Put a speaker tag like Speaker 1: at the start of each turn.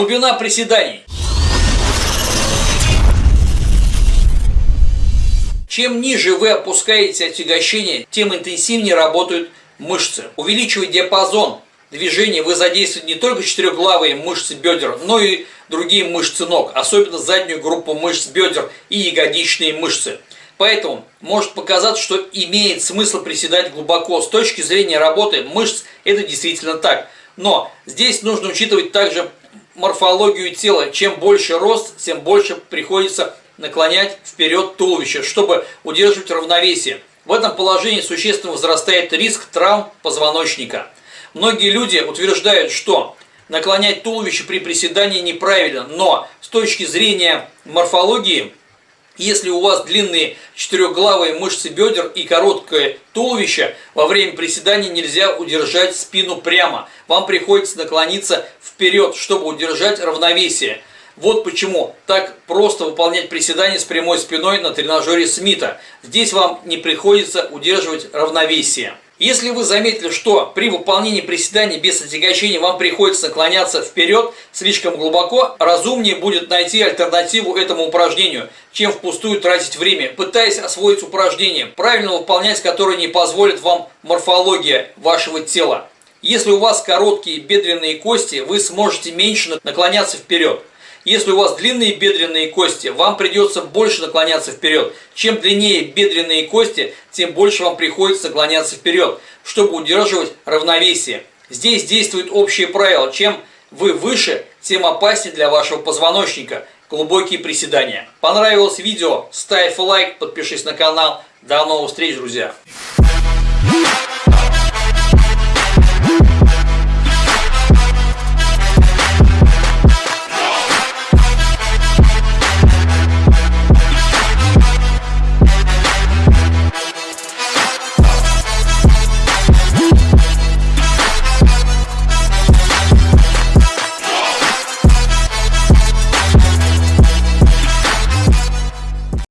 Speaker 1: Глубина приседаний. Чем ниже вы опускаете отягощение, тем интенсивнее работают мышцы. Увеличивая диапазон движения, вы задействуете не только четырехглавые мышцы бедер, но и другие мышцы ног, особенно заднюю группу мышц бедер и ягодичные мышцы. Поэтому может показаться, что имеет смысл приседать глубоко. С точки зрения работы мышц это действительно так. Но здесь нужно учитывать также морфологию тела. Чем больше рост, тем больше приходится наклонять вперед туловище, чтобы удерживать равновесие. В этом положении существенно возрастает риск травм позвоночника. Многие люди утверждают, что наклонять туловище при приседании неправильно, но с точки зрения морфологии, если у вас длинные четырехглавые мышцы бедер и короткое туловище, во время приседания нельзя удержать спину прямо. Вам приходится наклониться вперед, чтобы удержать равновесие. Вот почему так просто выполнять приседания с прямой спиной на тренажере Смита. Здесь вам не приходится удерживать равновесие. Если вы заметили, что при выполнении приседаний без отягощения вам приходится наклоняться вперед слишком глубоко, разумнее будет найти альтернативу этому упражнению, чем впустую тратить время, пытаясь освоить упражнение, правильно выполнять которое не позволит вам морфология вашего тела. Если у вас короткие бедренные кости, вы сможете меньше наклоняться вперед. Если у вас длинные бедренные кости, вам придется больше наклоняться вперед. Чем длиннее бедренные кости, тем больше вам приходится наклоняться вперед, чтобы удерживать равновесие. Здесь действует общее правило. Чем вы выше, тем опаснее для вашего позвоночника. Глубокие приседания. Понравилось видео? Ставь лайк, подпишись на канал. До новых встреч, друзья!